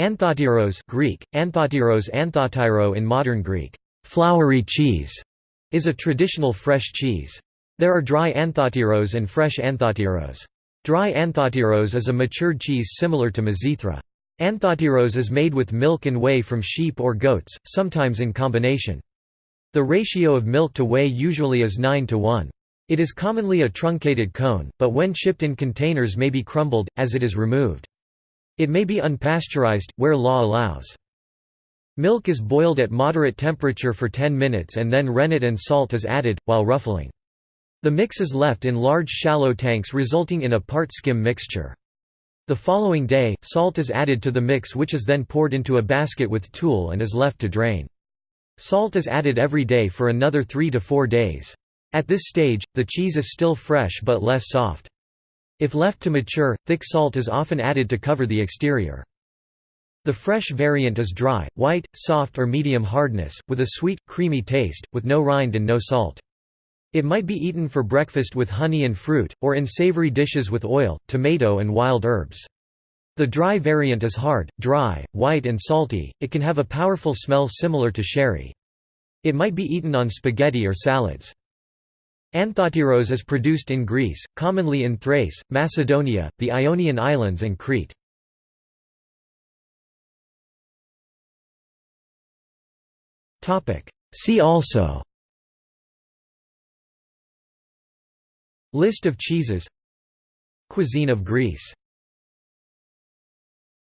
Anthotyros Greek, anthotyros anthotyro in modern Greek, flowery cheese, is a traditional fresh cheese. There are dry anthotyros and fresh anthotyros. Dry anthotyros is a matured cheese similar to Mizithra. Anthotyros is made with milk and whey from sheep or goats, sometimes in combination. The ratio of milk to whey usually is 9 to 1. It is commonly a truncated cone, but when shipped in containers may be crumbled, as it is removed. It may be unpasteurized, where law allows. Milk is boiled at moderate temperature for 10 minutes and then rennet and salt is added, while ruffling. The mix is left in large shallow tanks resulting in a part-skim mixture. The following day, salt is added to the mix which is then poured into a basket with tulle and is left to drain. Salt is added every day for another 3 to 4 days. At this stage, the cheese is still fresh but less soft. If left to mature, thick salt is often added to cover the exterior. The fresh variant is dry, white, soft or medium hardness, with a sweet, creamy taste, with no rind and no salt. It might be eaten for breakfast with honey and fruit, or in savory dishes with oil, tomato and wild herbs. The dry variant is hard, dry, white and salty, it can have a powerful smell similar to sherry. It might be eaten on spaghetti or salads. Anthotyros is produced in Greece, commonly in Thrace, Macedonia, the Ionian Islands and Crete. See also List of cheeses Cuisine of Greece